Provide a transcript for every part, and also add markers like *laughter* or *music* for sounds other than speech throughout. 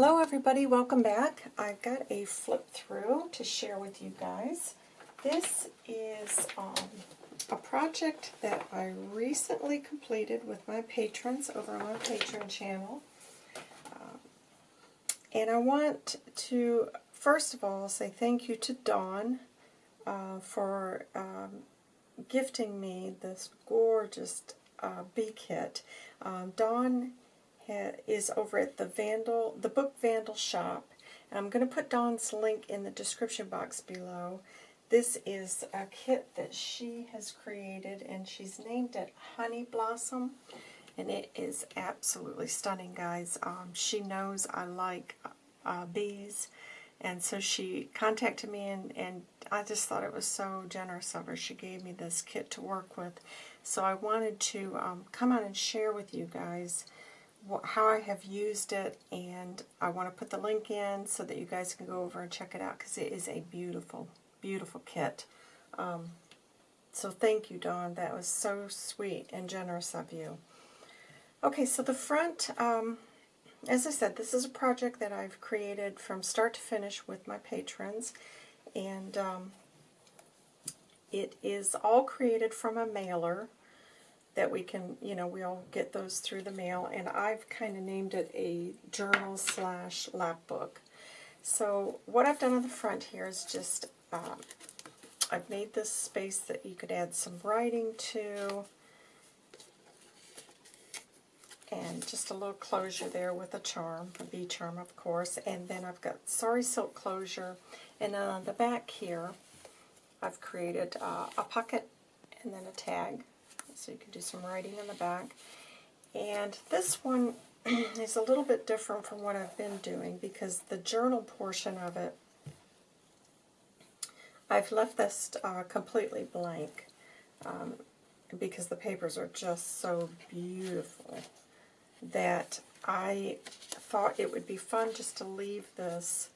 Hello everybody, welcome back. I've got a flip through to share with you guys. This is um, a project that I recently completed with my patrons over on my Patreon channel. Um, and I want to, first of all, say thank you to Dawn uh, for um, gifting me this gorgeous uh, bee kit. Um, Dawn is over at the Vandal, the Book Vandal shop. I'm going to put Dawn's link in the description box below. This is a kit that she has created, and she's named it Honey Blossom. And it is absolutely stunning, guys. Um, she knows I like uh, bees, and so she contacted me, and, and I just thought it was so generous of her. She gave me this kit to work with. So I wanted to um, come on and share with you guys how I have used it, and I want to put the link in so that you guys can go over and check it out because it is a beautiful, beautiful kit. Um, so thank you, Dawn. That was so sweet and generous of you. Okay, so the front, um, as I said, this is a project that I've created from start to finish with my patrons, and um, it is all created from a mailer that we can, you know, we'll get those through the mail. And I've kind of named it a journal slash lap book. So what I've done on the front here is just, um, I've made this space that you could add some writing to. And just a little closure there with a charm, a bee charm of course. And then I've got sorry Silk closure. And on the back here, I've created uh, a pocket and then a tag so you can do some writing in the back. And this one *clears throat* is a little bit different from what I've been doing because the journal portion of it, I've left this uh, completely blank um, because the papers are just so beautiful that I thought it would be fun just to leave this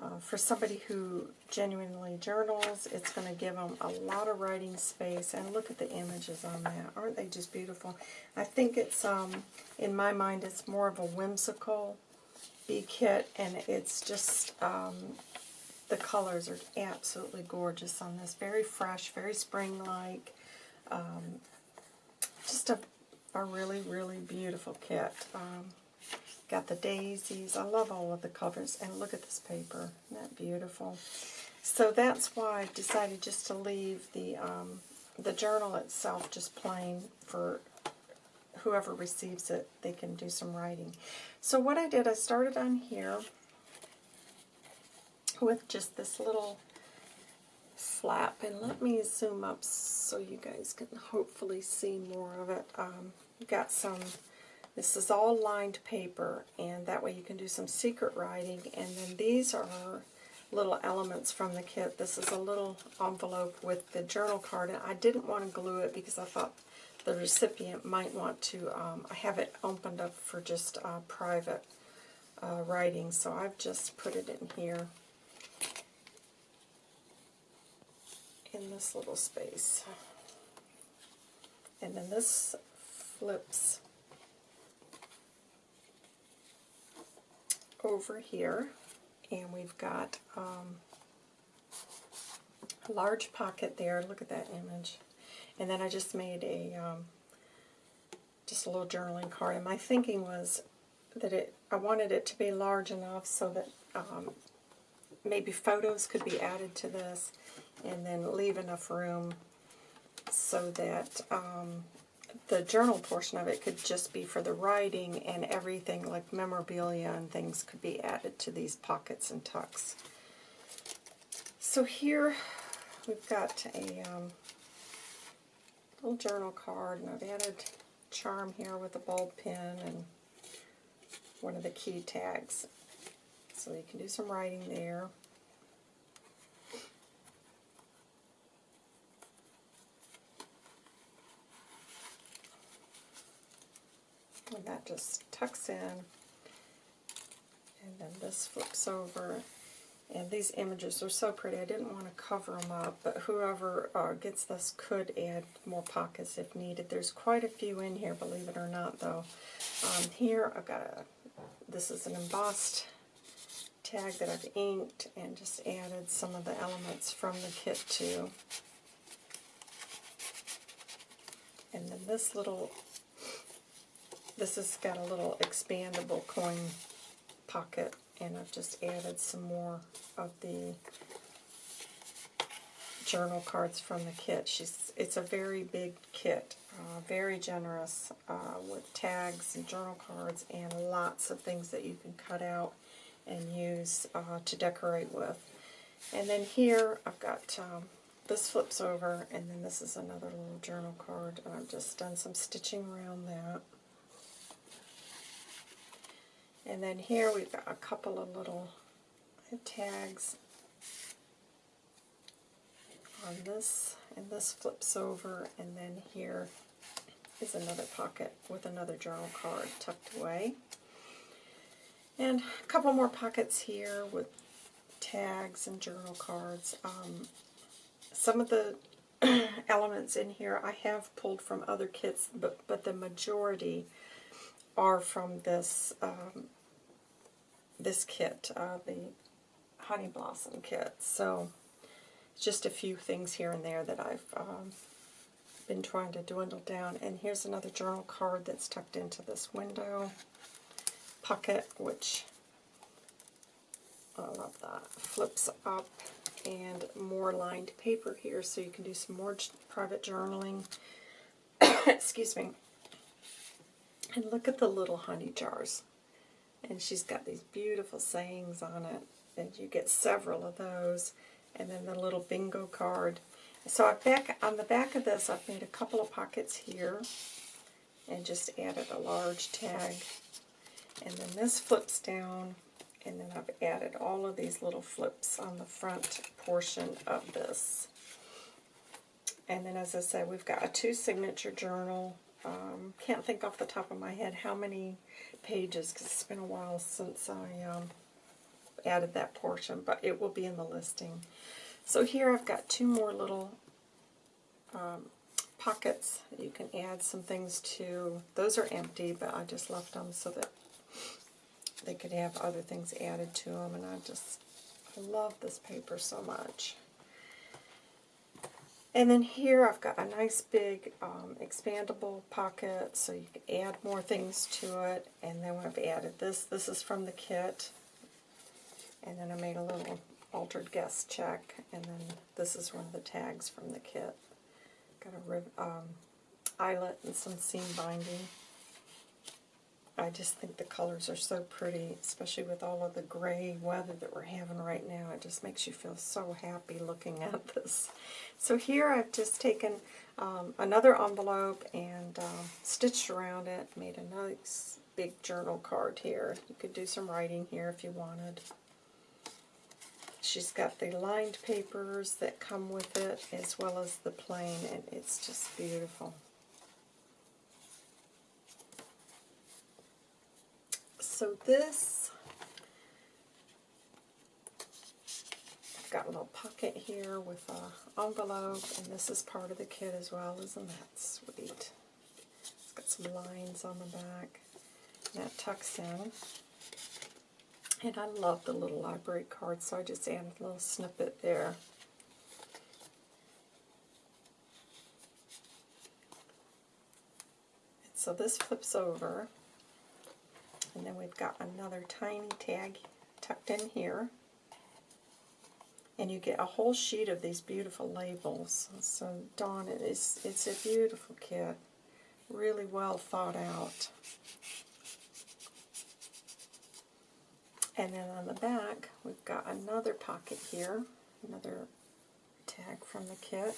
uh, for somebody who genuinely journals, it's going to give them a lot of writing space. And look at the images on that. Aren't they just beautiful? I think it's, um, in my mind, it's more of a whimsical bee kit. And it's just, um, the colors are absolutely gorgeous on this. Very fresh, very spring-like. Um, just a, a really, really beautiful kit. Um, Got the daisies. I love all of the covers. And look at this paper. Isn't that beautiful? So that's why I decided just to leave the, um, the journal itself just plain for whoever receives it. They can do some writing. So what I did, I started on here with just this little flap. And let me zoom up so you guys can hopefully see more of it. Um, got some this is all lined paper, and that way you can do some secret writing. And then these are little elements from the kit. This is a little envelope with the journal card, and I didn't want to glue it because I thought the recipient might want to um, have it opened up for just uh, private uh, writing. So I've just put it in here in this little space. And then this flips over here, and we've got um, a large pocket there. Look at that image. And then I just made a um, just a little journaling card. And my thinking was that it I wanted it to be large enough so that um, maybe photos could be added to this, and then leave enough room so that um, the journal portion of it could just be for the writing and everything like memorabilia and things could be added to these pockets and tucks. So here we've got a um, little journal card and I've added charm here with a bulb pen and one of the key tags. So you can do some writing there. And just tucks in. And then this flips over. And these images are so pretty. I didn't want to cover them up, but whoever uh, gets this could add more pockets if needed. There's quite a few in here, believe it or not, though. Um, here I've got a this is an embossed tag that I've inked and just added some of the elements from the kit too. And then this little, this has got a little expandable coin pocket and I've just added some more of the journal cards from the kit. She's It's a very big kit, uh, very generous uh, with tags and journal cards and lots of things that you can cut out and use uh, to decorate with. And then here I've got, um, this flips over and then this is another little journal card. I've just done some stitching around that. And then here we've got a couple of little tags on this, and this flips over, and then here is another pocket with another journal card tucked away. And a couple more pockets here with tags and journal cards. Um, some of the *clears throat* elements in here I have pulled from other kits, but, but the majority are from this um, this kit, uh, the Honey Blossom kit. So just a few things here and there that I've um, been trying to dwindle down. And here's another journal card that's tucked into this window pocket, which I love that. Flips up and more lined paper here so you can do some more private journaling. *coughs* Excuse me. And look at the little honey jars. And she's got these beautiful sayings on it. And you get several of those. And then the little bingo card. So I back on the back of this, I've made a couple of pockets here. And just added a large tag. And then this flips down. And then I've added all of these little flips on the front portion of this. And then as I said, we've got a two signature journal um, can't think off the top of my head how many pages, because it's been a while since I um, added that portion, but it will be in the listing. So here I've got two more little um, pockets you can add some things to. Those are empty, but I just left them so that they could have other things added to them, and I just I love this paper so much. And then here I've got a nice big um, expandable pocket so you can add more things to it. And then I've added this. This is from the kit. And then I made a little altered guest check. And then this is one of the tags from the kit. Got a rib, um, eyelet and some seam binding. I just think the colors are so pretty, especially with all of the gray weather that we're having right now. It just makes you feel so happy looking at *laughs* this. So here I've just taken um, another envelope and um, stitched around it, made a nice big journal card here. You could do some writing here if you wanted. She's got the lined papers that come with it as well as the plain, and it's just beautiful. So this, I've got a little pocket here with an envelope, and this is part of the kit as well. Isn't that sweet? It's got some lines on the back. That tucks in. And I love the little library card, so I just added a little snippet there. so this flips over and then we've got another tiny tag tucked in here. And you get a whole sheet of these beautiful labels. So Dawn, it is, it's a beautiful kit. Really well thought out. And then on the back, we've got another pocket here, another tag from the kit.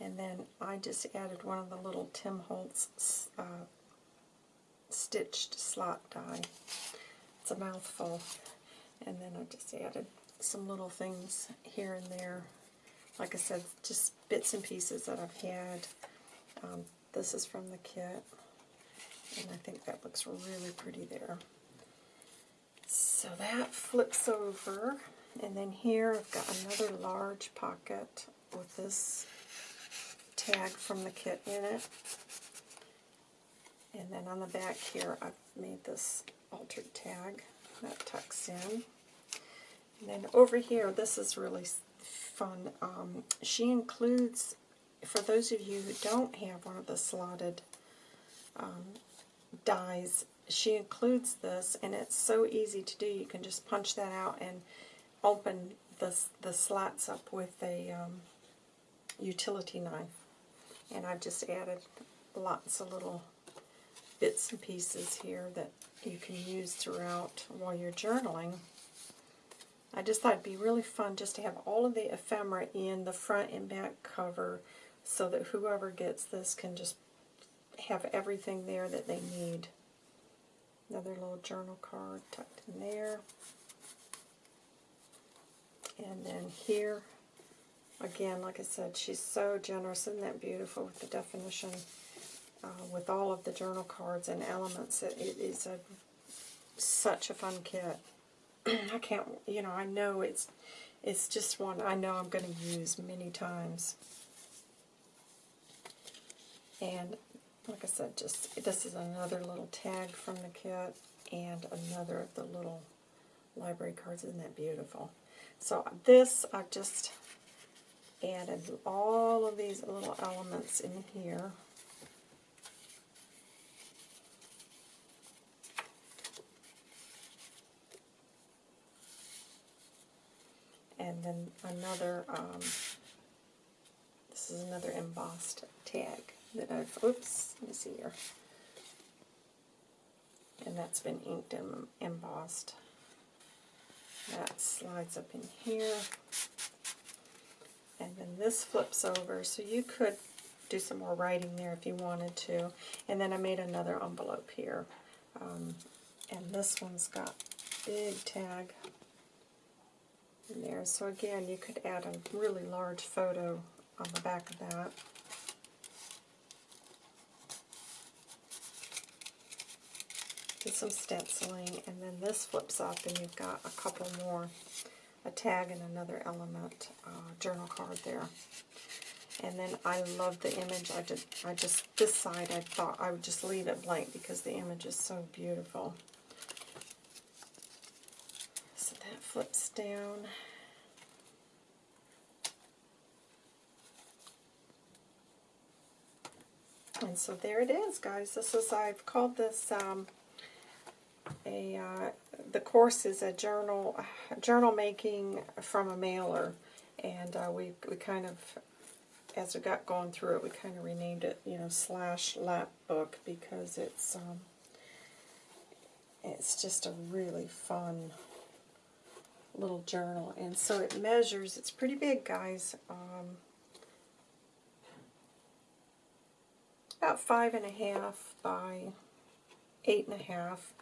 And then I just added one of the little Tim Holtz uh, stitched slot die. It's a mouthful. And then I just added some little things here and there. Like I said, just bits and pieces that I've had. Um, this is from the kit. And I think that looks really pretty there. So that flips over. And then here I've got another large pocket with this tag from the kit in it. And then on the back here, I've made this altered tag that tucks in. And then over here, this is really fun. Um, she includes, for those of you who don't have one of the slotted um, dies, she includes this, and it's so easy to do. You can just punch that out and open the, the slats up with a um, utility knife. And I've just added lots of little bits and pieces here that you can use throughout while you're journaling. I just thought it'd be really fun just to have all of the ephemera in the front and back cover so that whoever gets this can just have everything there that they need. Another little journal card tucked in there. And then here, again, like I said, she's so generous. Isn't that beautiful with the definition? Uh, with all of the journal cards and elements, it, it is a such a fun kit. *clears throat* I can't, you know, I know it's it's just one I know I'm going to use many times. And like I said, just this is another little tag from the kit and another of the little library cards. Isn't that beautiful? So this, I've just added all of these little elements in here. And then another, um, this is another embossed tag that I've, oops, let me see here. And that's been inked and embossed. That slides up in here. And then this flips over, so you could do some more writing there if you wanted to. And then I made another envelope here. Um, and this one's got big tag in there. So again, you could add a really large photo on the back of that. Do some stenciling, and then this flips up, and you've got a couple more, a tag and another element uh, journal card there. And then I love the image. I just, I just, this side I thought I would just leave it blank because the image is so beautiful. Flips down. And so there it is, guys. This is, I've called this, um, a, uh, the course is a journal, journal making from a mailer. And uh, we, we kind of, as we got going through it, we kind of renamed it, you know, slash lap book because it's, um, it's just a really fun little journal. And so it measures, it's pretty big, guys. Um, about five and a half by eight and a half.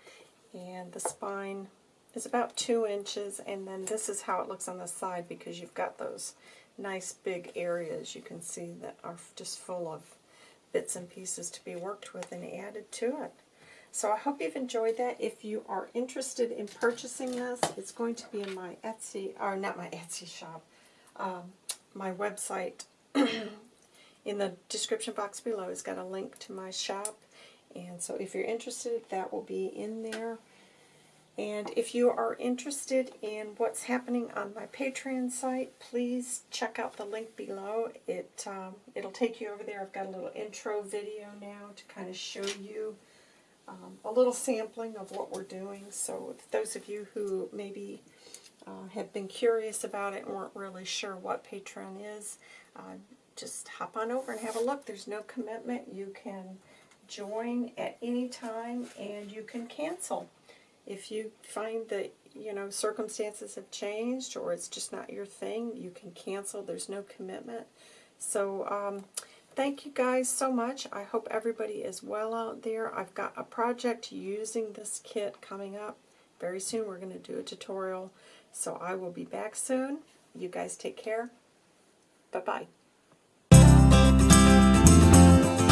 And the spine is about two inches. And then this is how it looks on the side because you've got those nice big areas you can see that are just full of bits and pieces to be worked with and added to it. So I hope you've enjoyed that. If you are interested in purchasing this, it's going to be in my Etsy, or not my *laughs* Etsy shop, um, my website. *clears throat* in the description box below has got a link to my shop. And so if you're interested, that will be in there. And if you are interested in what's happening on my Patreon site, please check out the link below. It, um, it'll take you over there. I've got a little intro video now to kind of show you um, a little sampling of what we're doing. So those of you who maybe uh, have been curious about it and weren't really sure what Patreon is, uh, just hop on over and have a look. There's no commitment. You can join at any time and you can cancel. If you find that, you know, circumstances have changed or it's just not your thing, you can cancel. There's no commitment. So, um, thank you guys so much. I hope everybody is well out there. I've got a project using this kit coming up. Very soon we're going to do a tutorial. So I will be back soon. You guys take care. Bye-bye.